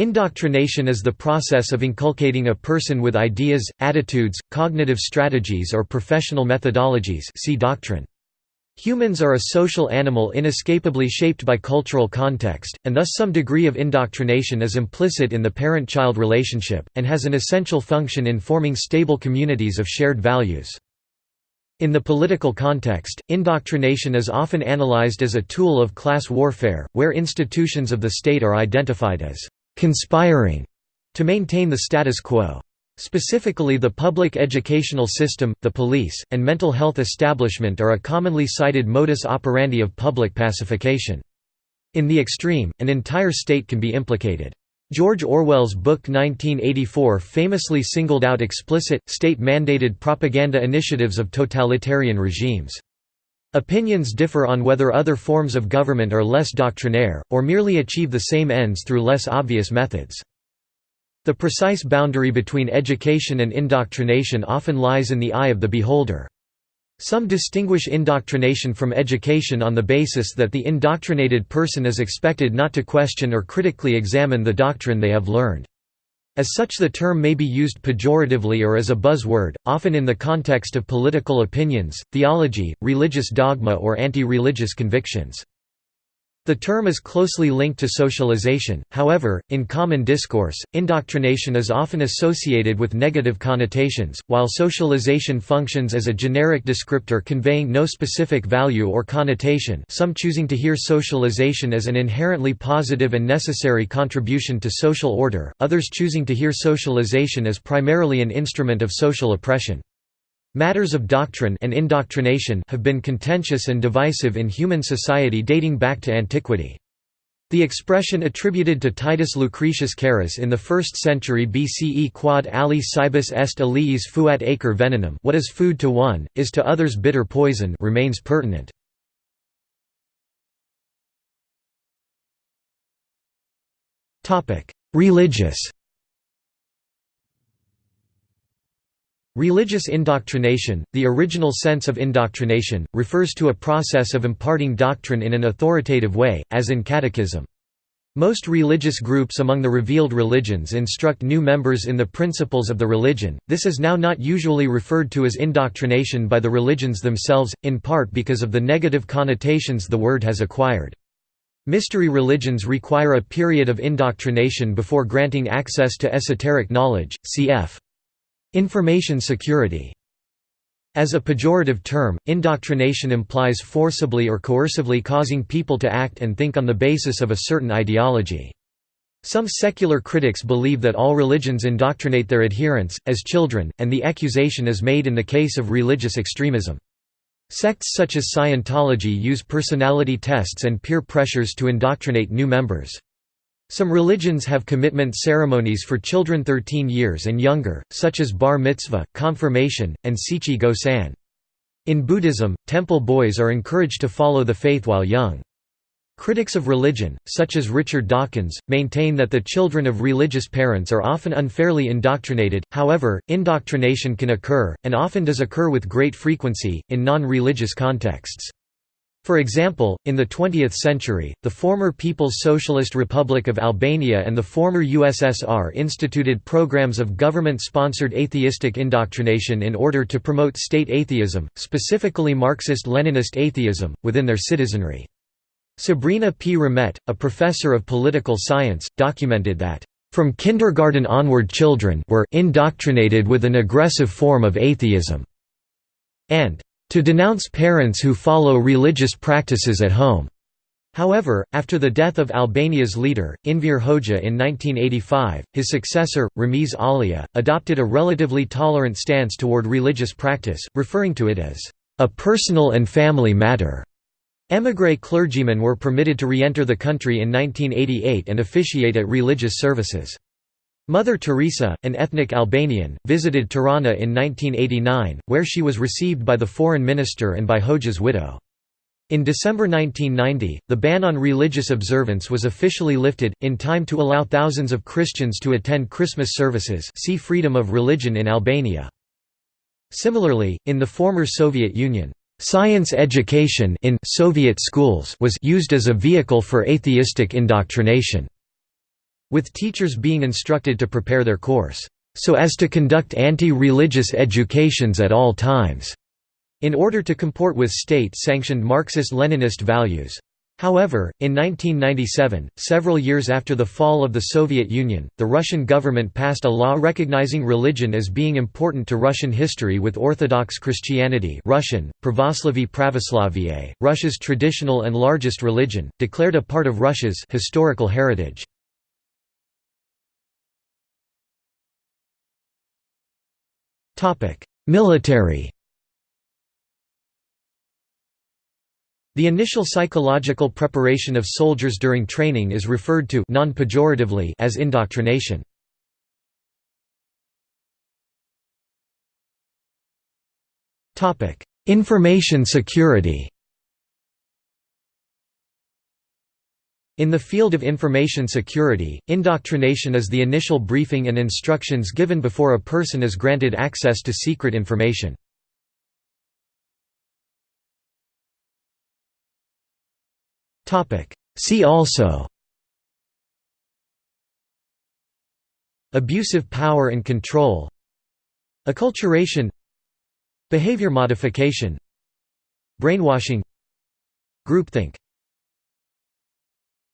Indoctrination is the process of inculcating a person with ideas, attitudes, cognitive strategies or professional methodologies see doctrine. Humans are a social animal inescapably shaped by cultural context, and thus some degree of indoctrination is implicit in the parent-child relationship, and has an essential function in forming stable communities of shared values. In the political context, indoctrination is often analyzed as a tool of class warfare, where institutions of the state are identified as conspiring to maintain the status quo. Specifically the public educational system, the police, and mental health establishment are a commonly cited modus operandi of public pacification. In the extreme, an entire state can be implicated. George Orwell's book 1984 famously singled out explicit, state-mandated propaganda initiatives of totalitarian regimes. Opinions differ on whether other forms of government are less doctrinaire, or merely achieve the same ends through less obvious methods. The precise boundary between education and indoctrination often lies in the eye of the beholder. Some distinguish indoctrination from education on the basis that the indoctrinated person is expected not to question or critically examine the doctrine they have learned. As such the term may be used pejoratively or as a buzzword, often in the context of political opinions, theology, religious dogma or anti-religious convictions. The term is closely linked to socialization, however, in common discourse, indoctrination is often associated with negative connotations, while socialization functions as a generic descriptor conveying no specific value or connotation some choosing to hear socialization as an inherently positive and necessary contribution to social order, others choosing to hear socialization as primarily an instrument of social oppression. Matters of doctrine and indoctrination have been contentious and divisive in human society dating back to antiquity. The expression attributed to Titus Lucretius Carus in the 1st century BCE quod ali cibus est aliis fuat acer venenum what is food to one, is to others bitter poison remains pertinent. Religious Religious indoctrination, the original sense of indoctrination, refers to a process of imparting doctrine in an authoritative way, as in catechism. Most religious groups among the revealed religions instruct new members in the principles of the religion, this is now not usually referred to as indoctrination by the religions themselves, in part because of the negative connotations the word has acquired. Mystery religions require a period of indoctrination before granting access to esoteric knowledge, cf. Information security as a pejorative term, indoctrination implies forcibly or coercively causing people to act and think on the basis of a certain ideology. Some secular critics believe that all religions indoctrinate their adherents, as children, and the accusation is made in the case of religious extremism. Sects such as Scientology use personality tests and peer pressures to indoctrinate new members. Some religions have commitment ceremonies for children 13 years and younger, such as bar mitzvah, confirmation, and Shichi-Go-San. In Buddhism, temple boys are encouraged to follow the faith while young. Critics of religion, such as Richard Dawkins, maintain that the children of religious parents are often unfairly indoctrinated, however, indoctrination can occur, and often does occur with great frequency, in non-religious contexts. For example, in the 20th century, the former People's Socialist Republic of Albania and the former USSR instituted programs of government-sponsored atheistic indoctrination in order to promote state atheism, specifically Marxist-Leninist atheism, within their citizenry. Sabrina P. Ramet, a professor of political science, documented that, "...from kindergarten onward children were indoctrinated with an aggressive form of atheism," and to denounce parents who follow religious practices at home. However, after the death of Albania's leader, Enver Hoxha in 1985, his successor, Ramiz Alia, adopted a relatively tolerant stance toward religious practice, referring to it as a personal and family matter. Émigré clergymen were permitted to re-enter the country in 1988 and officiate at religious services. Mother Teresa, an ethnic Albanian, visited Tirana in 1989, where she was received by the foreign minister and by Hoxha's widow. In December 1990, the ban on religious observance was officially lifted, in time to allow thousands of Christians to attend Christmas services see Freedom of Religion in Albania. Similarly, in the former Soviet Union, science education in Soviet schools was used as a vehicle for atheistic indoctrination. With teachers being instructed to prepare their course, "...so as to conduct anti-religious educations at all times." in order to comport with state-sanctioned Marxist-Leninist values. However, in 1997, several years after the fall of the Soviet Union, the Russian government passed a law recognizing religion as being important to Russian history with Orthodox Christianity Russian, Pravoslavy Pravoslavie, Russia's traditional and largest religion, declared a part of Russia's historical heritage. Military. The initial psychological preparation of soldiers during training is referred to non-pejoratively as indoctrination. Information security In the field of information security, indoctrination is the initial briefing and instructions given before a person is granted access to secret information. See also Abusive power and control Acculturation Behavior modification Brainwashing Groupthink